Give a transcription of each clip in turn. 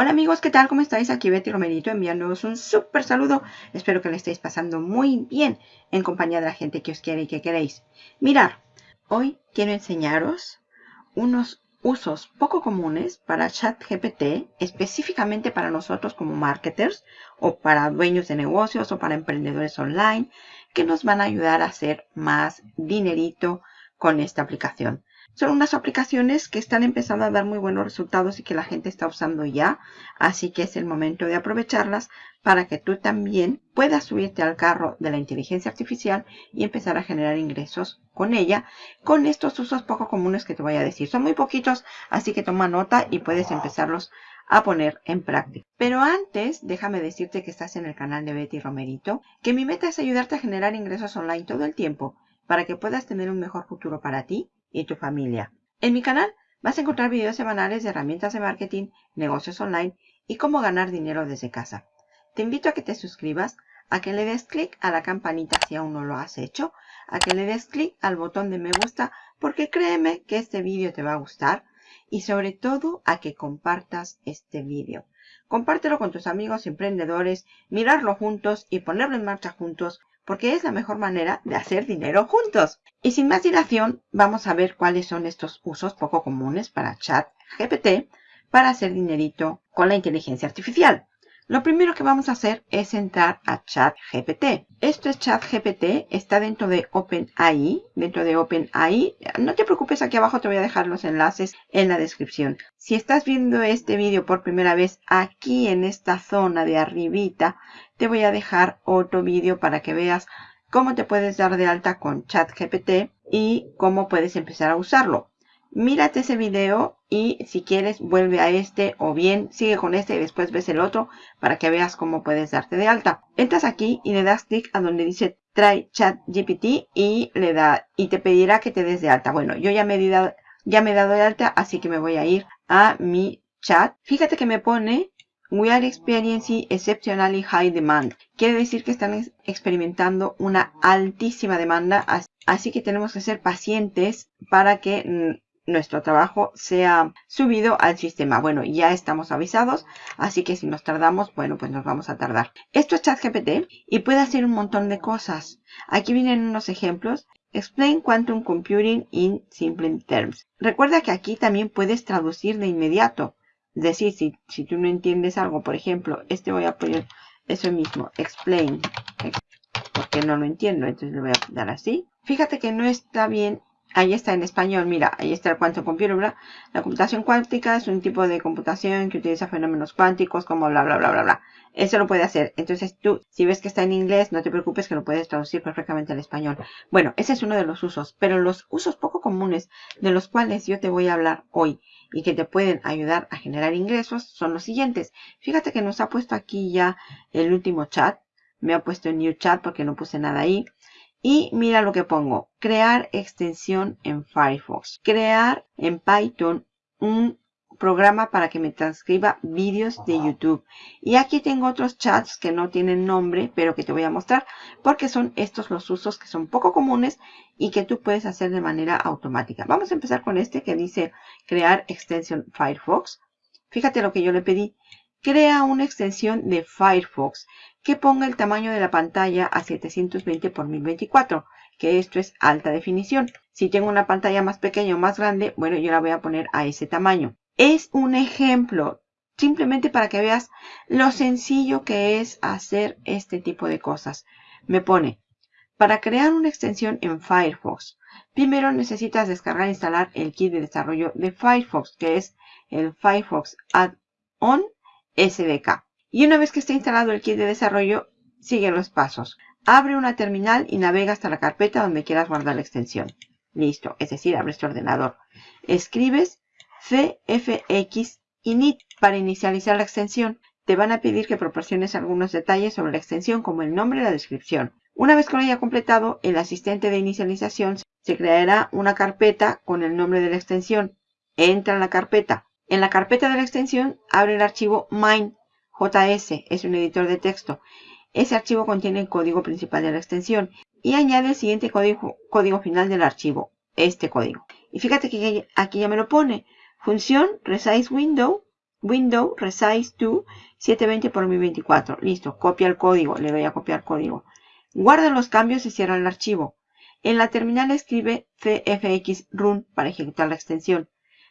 Hola amigos, ¿qué tal? ¿Cómo estáis? Aquí Betty Romerito enviándoos un súper saludo. Espero que le estéis pasando muy bien en compañía de la gente que os quiere y que queréis. Mirar, hoy quiero enseñaros unos usos poco comunes para ChatGPT, específicamente para nosotros como marketers o para dueños de negocios o para emprendedores online, que nos van a ayudar a hacer más dinerito con esta aplicación. Son unas aplicaciones que están empezando a dar muy buenos resultados y que la gente está usando ya. Así que es el momento de aprovecharlas para que tú también puedas subirte al carro de la inteligencia artificial y empezar a generar ingresos con ella, con estos usos poco comunes que te voy a decir. Son muy poquitos, así que toma nota y puedes empezarlos a poner en práctica. Pero antes, déjame decirte que estás en el canal de Betty Romerito, que mi meta es ayudarte a generar ingresos online todo el tiempo para que puedas tener un mejor futuro para ti y tu familia. En mi canal vas a encontrar videos semanales de herramientas de marketing, negocios online y cómo ganar dinero desde casa. Te invito a que te suscribas, a que le des clic a la campanita si aún no lo has hecho, a que le des clic al botón de me gusta porque créeme que este vídeo te va a gustar y sobre todo a que compartas este vídeo. Compártelo con tus amigos emprendedores, mirarlo juntos y ponerlo en marcha juntos porque es la mejor manera de hacer dinero juntos. Y sin más dilación, vamos a ver cuáles son estos usos poco comunes para ChatGPT para hacer dinerito con la inteligencia artificial. Lo primero que vamos a hacer es entrar a ChatGPT. Esto es ChatGPT, está dentro de OpenAI, dentro de OpenAI. No te preocupes, aquí abajo te voy a dejar los enlaces en la descripción. Si estás viendo este vídeo por primera vez, aquí en esta zona de arribita, te voy a dejar otro vídeo para que veas cómo te puedes dar de alta con ChatGPT y cómo puedes empezar a usarlo mírate ese video y si quieres vuelve a este o bien sigue con este y después ves el otro para que veas cómo puedes darte de alta. Entras aquí y le das clic a donde dice Try Chat GPT y le da y te pedirá que te des de alta. Bueno, yo ya me, he dado, ya me he dado de alta, así que me voy a ir a mi chat. Fíjate que me pone We are experiencing exceptionally high demand. Quiere decir que están experimentando una altísima demanda, así que tenemos que ser pacientes para que nuestro trabajo sea subido al sistema. Bueno, ya estamos avisados, así que si nos tardamos, bueno, pues nos vamos a tardar. Esto es ChatGPT y puede hacer un montón de cosas. Aquí vienen unos ejemplos. Explain Quantum Computing in Simple Terms. Recuerda que aquí también puedes traducir de inmediato. Es decir, si, si tú no entiendes algo, por ejemplo, este voy a poner eso mismo, explain, porque no lo entiendo, entonces le voy a dar así. Fíjate que no está bien Ahí está en español, mira, ahí está el quantum computer, La computación cuántica es un tipo de computación que utiliza fenómenos cuánticos como bla, bla, bla, bla, bla. Eso lo puede hacer. Entonces tú, si ves que está en inglés, no te preocupes que lo puedes traducir perfectamente al español. Bueno, ese es uno de los usos, pero los usos poco comunes de los cuales yo te voy a hablar hoy y que te pueden ayudar a generar ingresos son los siguientes. Fíjate que nos ha puesto aquí ya el último chat. Me ha puesto en New Chat porque no puse nada ahí. Y mira lo que pongo, crear extensión en Firefox. Crear en Python un programa para que me transcriba vídeos de YouTube. Y aquí tengo otros chats que no tienen nombre, pero que te voy a mostrar, porque son estos los usos que son poco comunes y que tú puedes hacer de manera automática. Vamos a empezar con este que dice crear extensión Firefox. Fíjate lo que yo le pedí. Crea una extensión de Firefox que ponga el tamaño de la pantalla a 720 x 1024, que esto es alta definición. Si tengo una pantalla más pequeña o más grande, bueno, yo la voy a poner a ese tamaño. Es un ejemplo, simplemente para que veas lo sencillo que es hacer este tipo de cosas. Me pone, para crear una extensión en Firefox, primero necesitas descargar e instalar el kit de desarrollo de Firefox, que es el Firefox Add-on SDK. Y una vez que esté instalado el kit de desarrollo, sigue los pasos. Abre una terminal y navega hasta la carpeta donde quieras guardar la extensión. Listo, es decir, abre este ordenador. Escribes cfx init para inicializar la extensión. Te van a pedir que proporciones algunos detalles sobre la extensión como el nombre y la descripción. Una vez que lo haya completado, el asistente de inicialización se creará una carpeta con el nombre de la extensión. Entra en la carpeta. En la carpeta de la extensión, abre el archivo mine.js, es un editor de texto. Ese archivo contiene el código principal de la extensión y añade el siguiente código, final del archivo, este código. Y fíjate que aquí ya me lo pone. Función resize window window resize to 720 por 1024. Listo, copia el código, le doy a copiar código. Guarda los cambios y cierra el archivo. En la terminal escribe cfx run para ejecutar la extensión.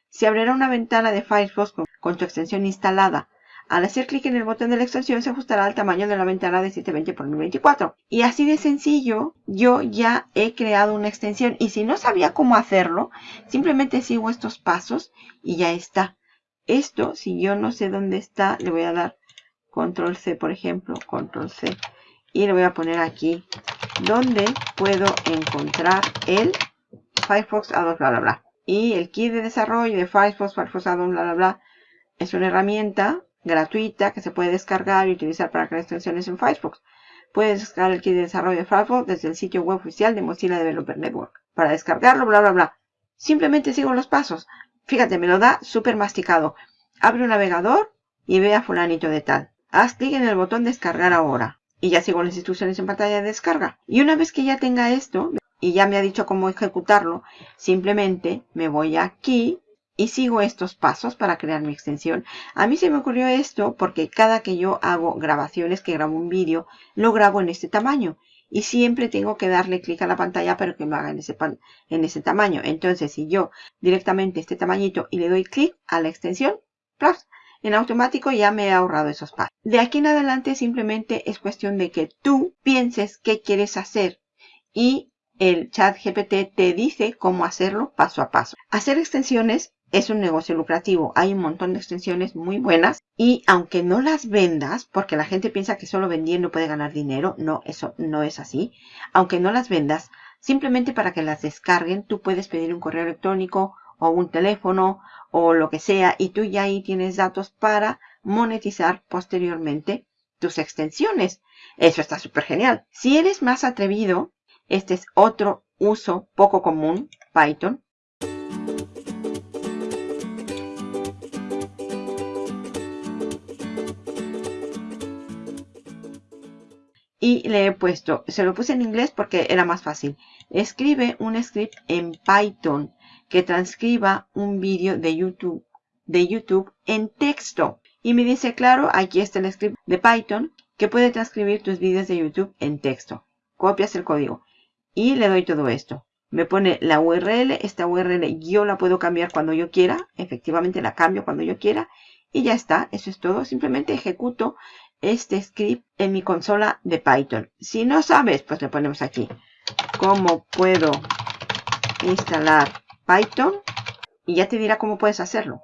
Se abrirá una ventana de Firefox con, tu extensión instalada. Al hacer clic en el botón de la extensión se ajustará al tamaño de la ventana de 720 x 1024. Y así de sencillo, yo ya he creado una extensión. Y si no sabía cómo hacerlo, simplemente sigo estos pasos y ya está. Esto, si yo no sé dónde está, le voy a dar control C, por ejemplo, control C. Y le voy a poner aquí, donde puedo encontrar el Firefox Add-ons, bla, bla, bla. Y el kit de desarrollo de Firefox, Firefox Add-ons, bla, bla, bla, es una herramienta gratuita que se puede descargar y utilizar para crear extensiones en Firefox. Puedes descargar el kit de desarrollo de Firefox desde el sitio web oficial de Mozilla Developer Network. Para descargarlo, bla, bla, bla. Simplemente sigo los pasos. Fíjate, me lo da súper masticado. Abre un navegador y ve a fulanito de tal. Haz clic en el botón descargar ahora. Y ya sigo las instrucciones en pantalla de descarga. Y una vez que ya tenga esto, y ya me ha dicho cómo ejecutarlo, simplemente me voy aquí y sigo estos pasos para crear mi extensión. A mí se me ocurrió esto porque cada que yo hago grabaciones, que grabo un vídeo, lo grabo en este tamaño. Y siempre tengo que darle clic a la pantalla para que me haga en ese, en ese tamaño. Entonces, si yo directamente este tamañito y le doy clic a la extensión, en automático ya me he ahorrado esos pasos. De aquí en adelante simplemente es cuestión de que tú pienses qué quieres hacer y el chat GPT te dice cómo hacerlo paso a paso. Hacer extensiones es un negocio lucrativo. Hay un montón de extensiones muy buenas y aunque no las vendas, porque la gente piensa que solo vendiendo puede ganar dinero, no, eso no es así. Aunque no las vendas, simplemente para que las descarguen, tú puedes pedir un correo electrónico o un teléfono o lo que sea y tú ya ahí tienes datos para monetizar posteriormente tus extensiones. Eso está súper genial. Si eres más atrevido, este es otro uso poco común, Python. Y le he puesto, se lo puse en inglés porque era más fácil. Escribe un script en Python que transcriba un vídeo de YouTube, de YouTube en texto. Y me dice, claro, aquí está el script de Python que puede transcribir tus vídeos de YouTube en texto. Copias el código y le doy todo esto. Me pone la URL, esta URL yo la puedo cambiar cuando yo quiera, efectivamente la cambio cuando yo quiera y ya está, eso es todo. Simplemente ejecuto este script en mi consola de Python. Si no sabes, pues le ponemos aquí. ¿Cómo puedo instalar Python? Y ya te dirá cómo puedes hacerlo.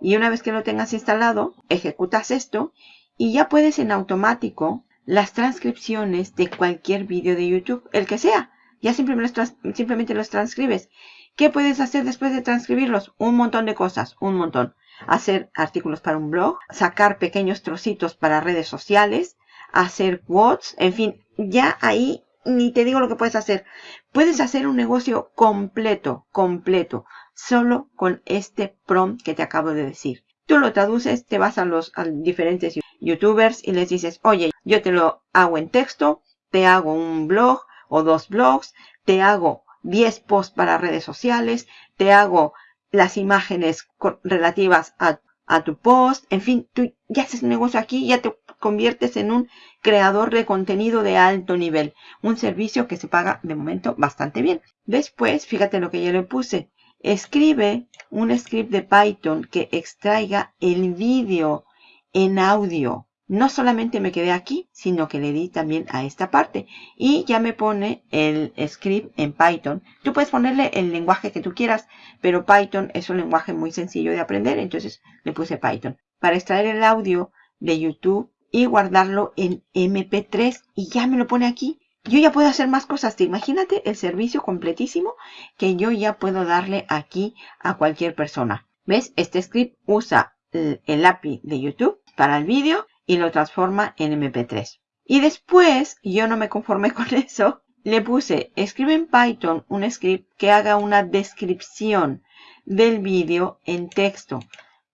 Y una vez que lo tengas instalado, ejecutas esto y ya puedes en automático las transcripciones de cualquier vídeo de YouTube, el que sea. Ya simplemente los, simplemente los transcribes. ¿Qué puedes hacer después de transcribirlos? Un montón de cosas, un montón. Hacer artículos para un blog, sacar pequeños trocitos para redes sociales, hacer quotes, en fin, ya ahí ni te digo lo que puedes hacer. Puedes hacer un negocio completo, completo, solo con este prompt que te acabo de decir. Tú lo traduces, te vas a los diferentes youtubers y les dices, oye, yo te lo hago en texto, te hago un blog o dos blogs, te hago 10 posts para redes sociales, te hago las imágenes relativas a, a tu post, en fin, tú ya haces un negocio aquí, ya te conviertes en un creador de contenido de alto nivel. Un servicio que se paga de momento bastante bien. Después, fíjate lo que yo le puse. Escribe un script de Python que extraiga el vídeo en audio. No solamente me quedé aquí, sino que le di también a esta parte. Y ya me pone el script en Python. Tú puedes ponerle el lenguaje que tú quieras, pero Python es un lenguaje muy sencillo de aprender, entonces le puse Python. Para extraer el audio de YouTube y guardarlo en MP3 y ya me lo pone aquí. Yo ya puedo hacer más cosas. Imagínate el servicio completísimo que yo ya puedo darle aquí a cualquier persona. ¿Ves? Este script usa el API de YouTube para el vídeo y lo transforma en MP3. Y después, yo no me conformé con eso, le puse, escribe en Python un script que haga una descripción del vídeo en texto.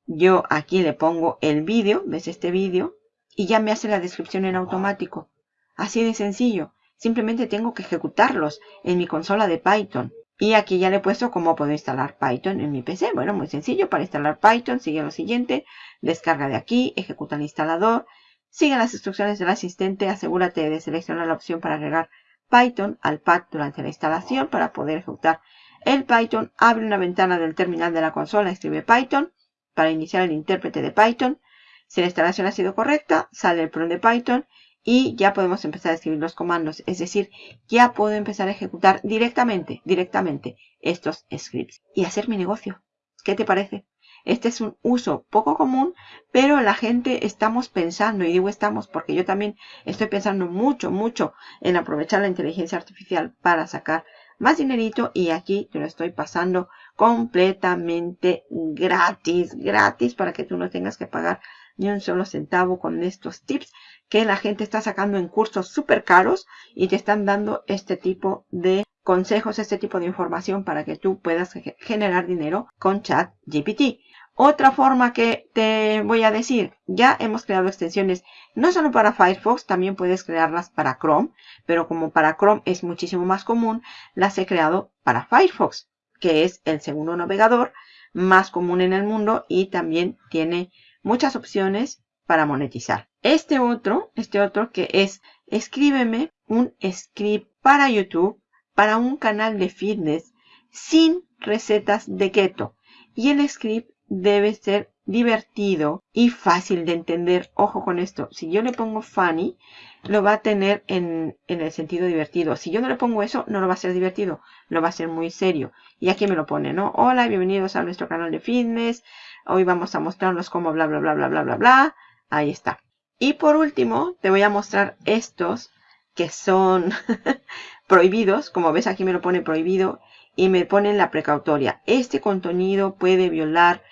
Yo aquí le pongo el vídeo, ¿ves este vídeo? Y ya me hace la descripción en automático. Así de sencillo. Simplemente tengo que ejecutarlos en mi consola de Python. Y aquí ya le he puesto cómo puedo instalar Python en mi PC. Bueno, muy sencillo. Para instalar Python, sigue lo siguiente. Descarga de aquí, ejecuta el instalador, sigue las instrucciones del asistente, asegúrate de seleccionar la opción para agregar Python al pad durante la instalación para poder ejecutar el Python. Abre una ventana del terminal de la consola, escribe Python para iniciar el intérprete de Python. Si la instalación ha sido correcta, sale el prompt de Python y ya podemos empezar a escribir los comandos. Es decir, ya puedo empezar a ejecutar directamente, directamente estos scripts y hacer mi negocio. ¿Qué te parece? Este es un uso poco común, pero la gente estamos pensando, y digo estamos porque yo también estoy pensando mucho, mucho en aprovechar la inteligencia artificial para sacar más dinerito y aquí te lo estoy pasando completamente gratis, gratis para que tú no tengas que pagar ni un solo centavo con estos tips que la gente está sacando en cursos súper caros y te están dando este tipo de consejos, este tipo de información para que tú puedas generar dinero con chat GPT. Otra forma que te voy a decir, ya hemos creado extensiones no solo para Firefox, también puedes crearlas para Chrome, pero como para Chrome es muchísimo más común, las he creado para Firefox, que es el segundo navegador más común en el mundo y también tiene muchas opciones para monetizar. Este otro, este otro que es escríbeme un script para YouTube para un canal de fitness sin recetas de keto. Y el script debe ser divertido y fácil de entender. Ojo con esto. Si yo le pongo funny, lo va a tener en, en, el sentido divertido. Si yo no le pongo eso, no lo va a ser divertido. Lo va a ser muy serio. Y aquí me lo pone, ¿no? Hola, bienvenidos a nuestro canal de fitness. Hoy vamos a mostrarnos cómo bla, bla, bla, bla, bla, bla, bla. Ahí está. Y por último, te voy a mostrar estos que son prohibidos. Como ves, aquí me lo pone prohibido y me ponen la precautoria. Este contenido puede violar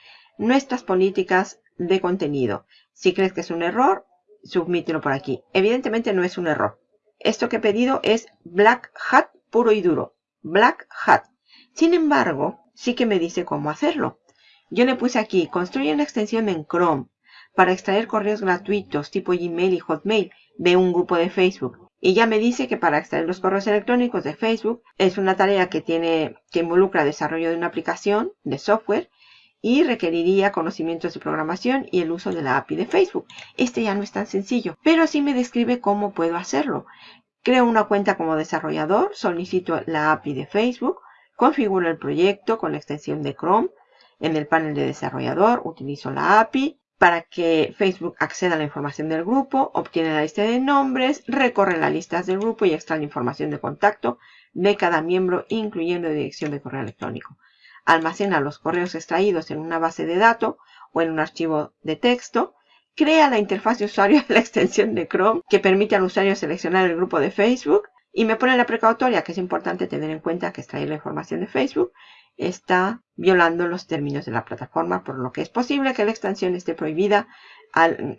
nuestras políticas de contenido. Si crees que es un error, submítelo por aquí. Evidentemente no es un error. Esto que he pedido es Black Hat puro y duro. Black Hat. Sin embargo, sí que me dice cómo hacerlo. Yo le puse aquí, construye una extensión en Chrome para extraer correos gratuitos tipo Gmail y Hotmail de un grupo de Facebook. Y ya me dice que para extraer los correos electrónicos de Facebook es una tarea que tiene, que involucra desarrollo de una aplicación de software y requeriría conocimientos de programación y el uso de la API de Facebook. Este ya no es tan sencillo, pero sí me describe cómo puedo hacerlo. Creo una cuenta como desarrollador, solicito la API de Facebook, configuro el proyecto con la extensión de Chrome. En el panel de desarrollador utilizo la API, para que Facebook acceda a la información del grupo, obtiene la lista de nombres, recorre las listas del grupo y extrae la información de contacto de cada miembro, incluyendo dirección de correo electrónico. Almacena los correos extraídos en una base de datos o en un archivo de texto. Crea la interfaz de usuario de la extensión de Chrome que permite al usuario seleccionar el grupo de Facebook. Y me pone la precautoria que es importante tener en cuenta que extraer la información de Facebook está violando los términos de la plataforma, por lo que es posible que la extensión esté prohibida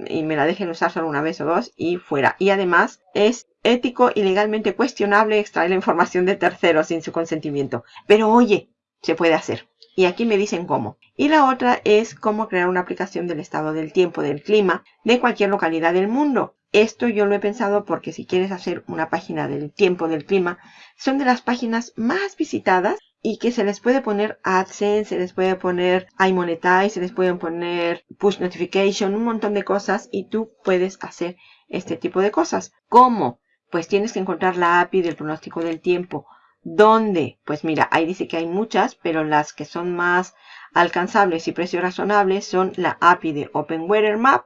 y me la dejen usar solo una vez o dos y fuera. Y además es ético y legalmente cuestionable extraer la información de terceros sin su consentimiento. Pero oye, se puede hacer. Y aquí me dicen cómo. Y la otra es cómo crear una aplicación del estado del tiempo, del clima, de cualquier localidad del mundo. Esto yo lo he pensado porque si quieres hacer una página del tiempo, del clima, son de las páginas más visitadas y que se les puede poner AdSense, se les puede poner iMonetize, se les pueden poner Push Notification, un montón de cosas y tú puedes hacer este tipo de cosas. ¿Cómo? Pues tienes que encontrar la API del pronóstico del tiempo. ¿Dónde? Pues mira, ahí dice que hay muchas, pero las que son más alcanzables y precios razonables son la API de Open Weather Map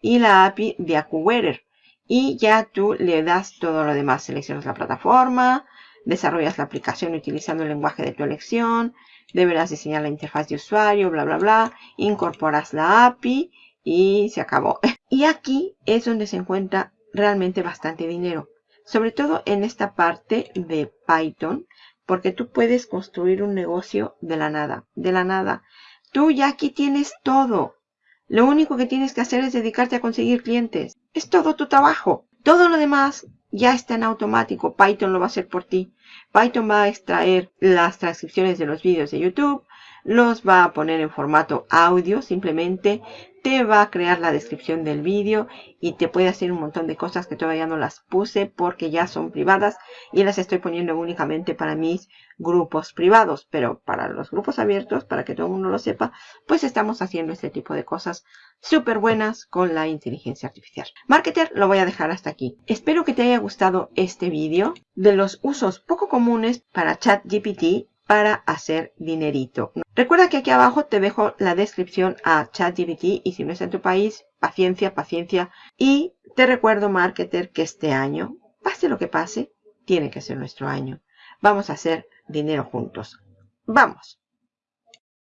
y la API de AccuWeather. Y ya tú le das todo lo demás. Seleccionas la plataforma, desarrollas la aplicación utilizando el lenguaje de tu elección, deberás diseñar la interfaz de usuario, bla, bla, bla, incorporas la API y se acabó. Y aquí es donde se encuentra realmente bastante dinero, sobre todo en esta parte de Python, porque tú puedes construir un negocio de la nada, de la nada. Tú ya aquí tienes todo. Lo único que tienes que hacer es dedicarte a conseguir clientes. Es todo tu trabajo. Todo lo demás ya está en automático. Python lo va a hacer por ti. Python va a extraer las transcripciones de los vídeos de YouTube, los va a poner en formato audio. Simplemente te va a crear la descripción del vídeo y te puede hacer un montón de cosas que todavía no las puse porque ya son privadas y las estoy poniendo únicamente para mis grupos privados. Pero para los grupos abiertos, para que todo el mundo lo sepa, pues estamos haciendo este tipo de cosas súper buenas con la inteligencia artificial. Marketer lo voy a dejar hasta aquí. Espero que te haya gustado este vídeo de los usos poco comunes para ChatGPT para hacer dinerito. Recuerda que aquí abajo te dejo la descripción a ChatGPT y si no es en tu país, paciencia, paciencia. Y te recuerdo, marketer, que este año, pase lo que pase, tiene que ser nuestro año. Vamos a hacer dinero juntos. ¡Vamos!